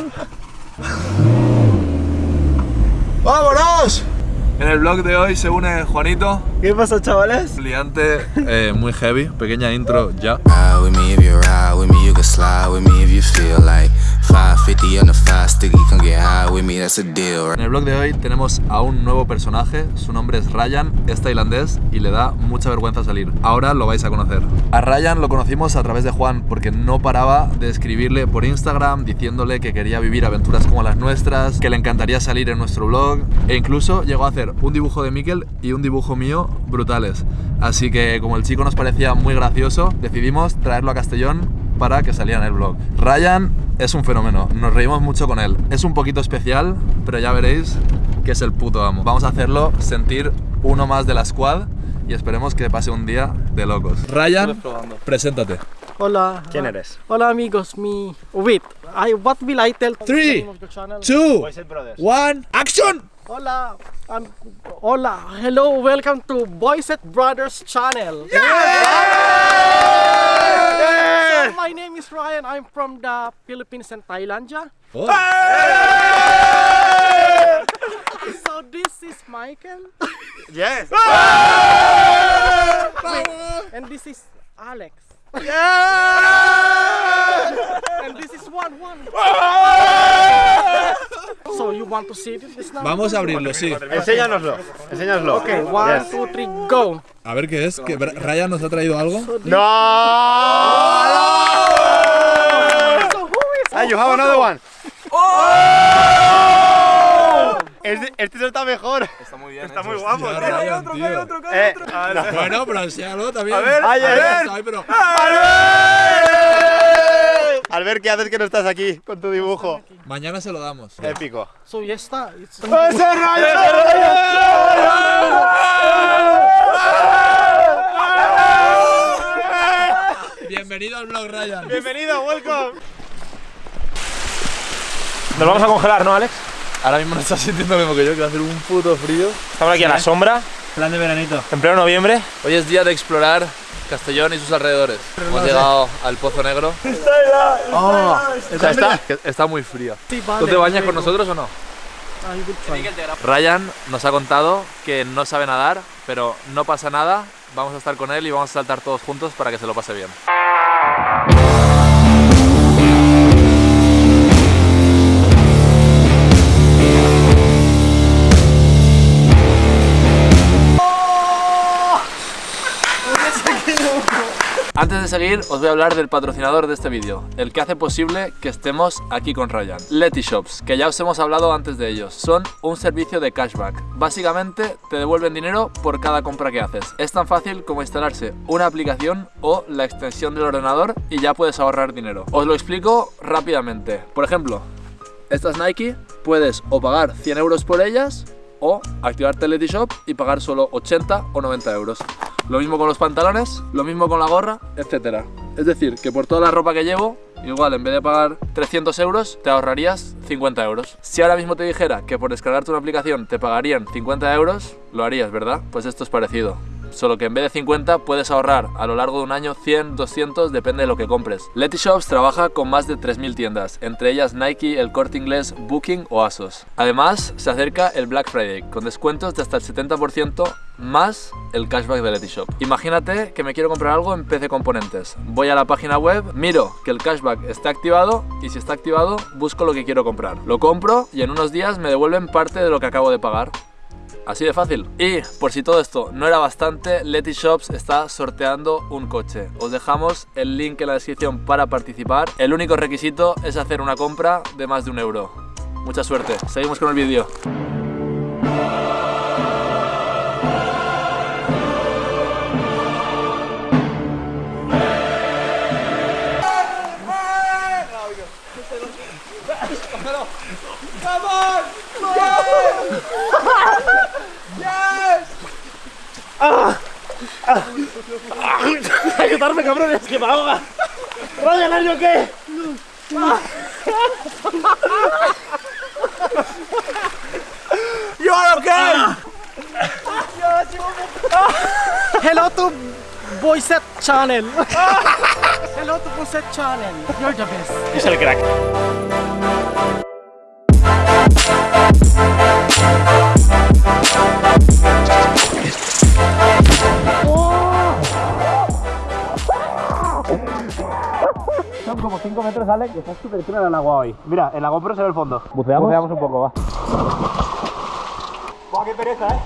¡Vámonos! En el vlog de hoy se une Juanito, ¿Qué pasa, chavales? liante eh, muy heavy, pequeña intro ya. Ride with me if you ride with me, you can slide with me if you feel like 550 on the five sticky, come get high with me, that's a? En el vlog de hoy tenemos a un nuevo personaje, su nombre es Ryan, es tailandés y le da mucha vergüenza salir. Ahora lo vais a conocer. A Ryan lo conocimos a través de Juan porque no paraba de escribirle por Instagram diciéndole que quería vivir aventuras como las nuestras, que le encantaría salir en nuestro vlog e incluso llegó a hacer un dibujo de Mikel y un dibujo mío brutales. Así que como el chico nos parecía muy gracioso, decidimos traerlo a Castellón para que saliera en el vlog. Ryan es un fenómeno, nos reímos mucho con él. Es un poquito especial, pero ya veréis que es el puto amo. Vamos a hacerlo sentir uno más de la squad y esperemos que pase un día de locos. Ryan, preséntate. Hola. ¿Quién eres? Hola amigos, me wait. I what will I tell? Three, the name of the channel? Two, Boyset Brothers. one, action! Hola. I'm hola. Hello. Welcome to Boyset Brothers channel. My name is Ryan. I'm from the Philippines and Thailand. yeah. Oh. So this is Michael Yes. and this is Alex. and this is one one. so you want to see this now? Vamos a abrirlo, sí. Enséñanoslo. Enséñanoslo. Okay, one, Yes. two, three, go. A ver qué es, que Ryan nos ha traído algo. No. So who is Ah, you have another one. Este, este está mejor. Está muy bien. Está muy guapo, Hostia, tío. Ryan, tío. Eh, Bueno, pero enséñalo también. A ver, a ver. Ay, pero- Albert, ¿qué haces que no estás aquí con tu dibujo? Mañana se lo damos. Épico. So yes, está. It's Bienvenido al blog, Ryan. Bienvenido, welcome. Nos vamos a congelar, ¿no, Alex? Ahora mismo no estás sintiendo lo mismo que yo, que va a hacer un puto frío. Estamos aquí a la sombra, Plan de veranito. en pleno noviembre. Hoy es día de explorar Castellón y sus alrededores. Hemos llegado al Pozo Negro. Está. Está muy frío. Sí, vale, ¿Tú te bañas con nosotros o no? Ryan nos ha contado que no sabe nadar, pero no pasa nada. Vamos a estar con él y vamos a saltar todos juntos para que se lo pase bien. Seguir, os voy a hablar del patrocinador de este vídeo, el que hace posible que estemos aquí con Ryan. Letty Shops, que ya os hemos hablado antes de ellos. Son un servicio de cashback. Básicamente, te devuelven dinero por cada compra que haces. Es tan fácil como instalarse una aplicación o la extensión del ordenador y ya puedes ahorrar dinero. Os lo explico rápidamente. Por ejemplo, estas Nike puedes o pagar 100 euros por ellas o activarte el Shop y pagar solo 80 o 90 euros. Lo mismo con los pantalones, lo mismo con la gorra, etc. Es decir, que por toda la ropa que llevo, igual en vez de pagar 300 euros, te ahorrarías 50 euros. Si ahora mismo te dijera que por descargarte una aplicación te pagarían 50 euros, lo harías, ¿verdad? Pues esto es parecido solo que en vez de 50 puedes ahorrar a lo largo de un año 100, 200, depende de lo que compres. Letty Shops trabaja con más de 3.000 tiendas, entre ellas Nike, El Corte Inglés, Booking o Asos. Además, se acerca el Black Friday, con descuentos de hasta el 70% más el cashback de Letty Shop. Imagínate que me quiero comprar algo en PC Componentes. Voy a la página web, miro que el cashback está activado y si está activado, busco lo que quiero comprar. Lo compro y en unos días me devuelven parte de lo que acabo de pagar. Así de fácil. Y por si todo esto no era bastante, Letty Shops está sorteando un coche. Os dejamos el link en la descripción para participar. El único requisito es hacer una compra de más de un euro. Mucha suerte. Seguimos con el vídeo. Cabrones, que me ahoga. Ryan, ¿are you okay? You are okay. Hello to Boyset channel. Hello to Boyset channel. You're the best. Es el crack. Son como 5 metros, Alex, y está súper clara el agua hoy. Mira, el GoPro se ve el fondo. ¿Buceamos? Buceamos un poco, va. Buah, qué pereza, ¿eh?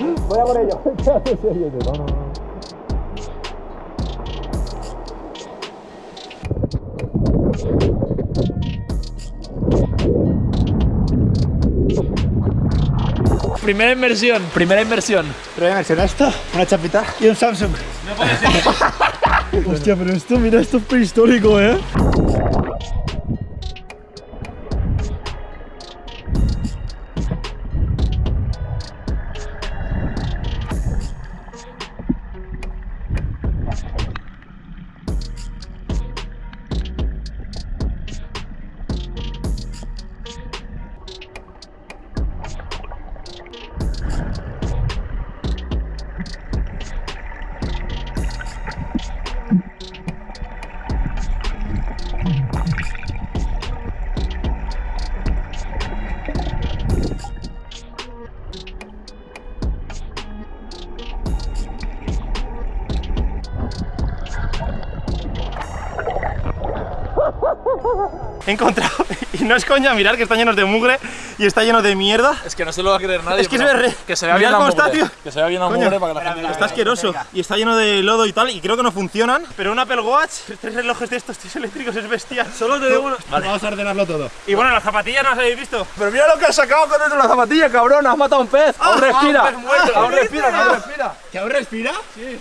Voy a por ello. Primera inversión, primera inversión. Pero voy a mencionar esto, una chapita y un Samsung. No puede ser. Hostia, pero esto, mira, esto es He encontrado, y no es coña, mirar que están llenos de mugre y está lleno de mierda. Es que no se lo va a creer nadie. Es que es pero ver- Que se vea bien la está, mugre. tío. Que se vea bien la Coño, mugre para que la gente Está asqueroso y está lleno de lodo y tal y creo que no funcionan. Pero un Apple Watch, tres relojes de estos tíos eléctricos es bestial. Solo te uno. Vamos a ordenarlo todo. Y bueno, las zapatillas no las habéis visto. Pero mira lo que has sacado con dentro de la zapatilla, cabrón. Has matado a un pez. aún respira. un pez muerto. aún respira, aún respira. ¿Que aún respira? Sí.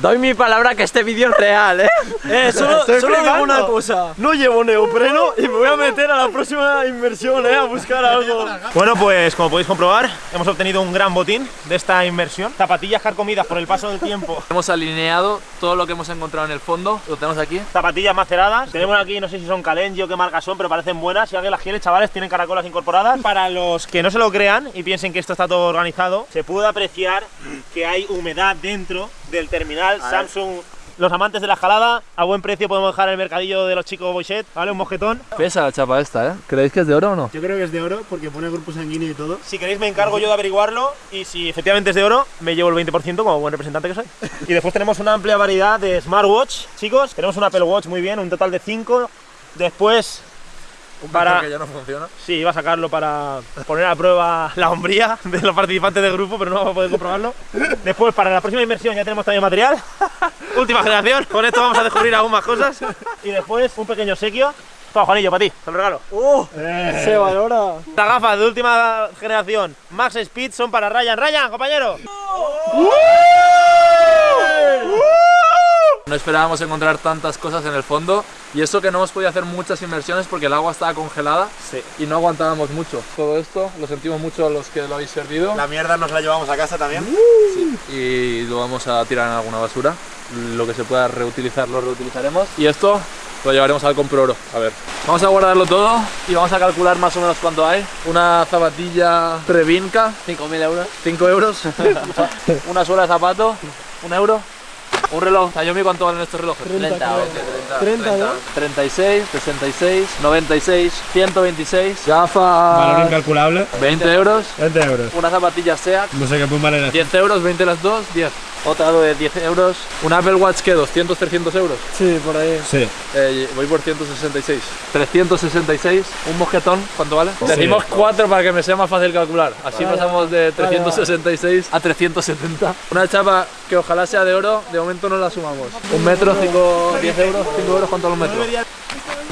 Doy mi palabra que este vídeo es real, ¿eh? Eh, solo, solo digo una cosa. No llevo neopreno y me voy a meter a la próxima inversión, eh, a buscar algo. Bueno, pues como podéis comprobar, hemos obtenido un gran botín de esta inversión. Zapatillas carcomidas por el paso del tiempo. Hemos alineado todo lo que hemos encontrado en el fondo. Lo tenemos aquí. Zapatillas maceradas. Tenemos aquí, no sé si son Calenji o qué marcas son, pero parecen buenas. Si alguien las quiere, chavales, tienen caracolas incorporadas. Para los que no se lo crean y piensen que esto está todo organizado, se puede apreciar que hay humedad dentro del terminal Samsung. Los amantes de la escalada, a buen precio podemos dejar en el mercadillo de los chicos Boyset, ¿vale? Un mosquetón. Pesa la chapa esta, ¿eh? ¿Creéis que es de oro o no? Yo creo que es de oro porque pone grupo sanguíneo y todo. Si queréis me encargo yo de averiguarlo y si efectivamente es de oro, me llevo el 20% como buen representante que soy. Y después tenemos una amplia variedad de smartwatch, chicos. Tenemos un Apple Watch muy bien, un total de 5. Después, para... que ya no funciona. Sí, iba a sacarlo para poner a prueba la hombría de los participantes del grupo, pero no vamos a poder comprobarlo. Después, para la próxima inversión ya tenemos también material. Última generación, con esto vamos a descubrir aún más cosas. Y después, un pequeño obsequio. Toma, Juanillo, para ti, te lo regalo. Se valora. Estas gafas de última generación, Max Speed, son para Ryan. Ryan, compañero. No esperábamos encontrar tantas cosas en el fondo y eso que no hemos podido hacer muchas inversiones porque el agua estaba congelada Sí. y no aguantábamos mucho. Todo esto lo sentimos mucho a los que lo habéis servido La mierda nos la llevamos a casa también. y lo vamos a tirar en alguna basura. Lo que se pueda reutilizar lo reutilizaremos y esto lo llevaremos al comproro. A ver, vamos a guardarlo todo y vamos a calcular más o menos cuánto hay. Una zapatilla Trevinca, 5.000 euros. 5 euros. Una suela de zapato, un euro. Un reloj, Xiaomi, ¿cuánto valen estos relojes? 30, creo. 30, 30, ¿no? 36, 66, 96, 126, gafas incalculable. 20 euros, 20 euros. una zapatilla SEAT No sé qué puede valer 10 euros, 20 las dos, 10. Otra de 10 euros, un Apple Watch que 200, 300 euros. Sí, por ahí. Sí. Eh, voy por 166. 366, un mosquetón, ¿cuánto vale? Decimos 4 para que me sea más fácil calcular. Así pasamos de 366 a 370. Una chapa que ojalá sea de oro, de momento no la sumamos. Un metro, 5, 10 euros, 5 euros, ¿cuánto los metros?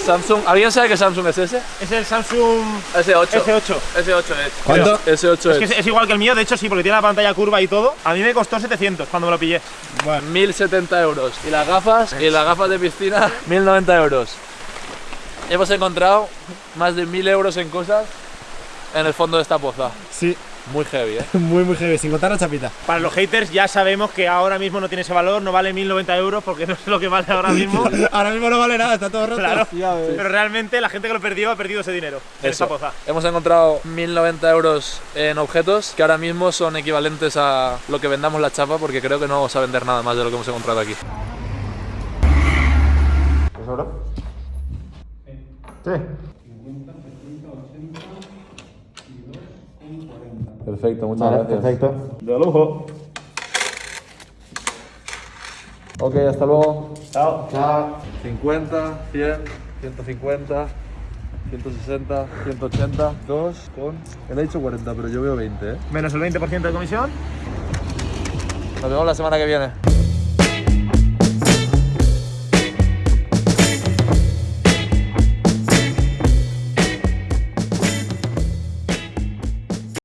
Samsung, ¿alguien sabe qué Samsung es ese? Es el Samsung S8. S8. S8 es. ¿Cuánto? S8 Es que es. igual que el mío, de hecho sí, porque tiene la pantalla curva y todo. A mí me costó 700 cuando me lo pillé. 1070 euros. Y las gafas, y las gafas de piscina, 1090 euros. Hemos encontrado más de 1000 euros en cosas en el fondo de esta poza. Sí, Muy heavy, ¿eh? muy, muy heavy, sin contar la chapita. Para los haters ya sabemos que ahora mismo no tiene ese valor, no vale 1090 euros porque no sé lo que vale ahora mismo. Ahora mismo no vale nada, está todo roto. Claro. Pero realmente la gente que lo perdió ha perdido ese dinero en esta poza. Hemos encontrado 1090 euros en objetos que ahora mismo son equivalentes a lo que vendamos la chapa porque creo que no vamos a vender nada más de lo que hemos encontrado aquí. Perfecto, muchas Vale, gracias. perfecto. De lujo. Ok, hasta luego. Chao. Chao. 50, 100, 150, 160, 180, 2 con... Él ha dicho 40, pero yo veo 20, ¿eh? Menos el 20% de comisión. Nos vemos la semana que viene.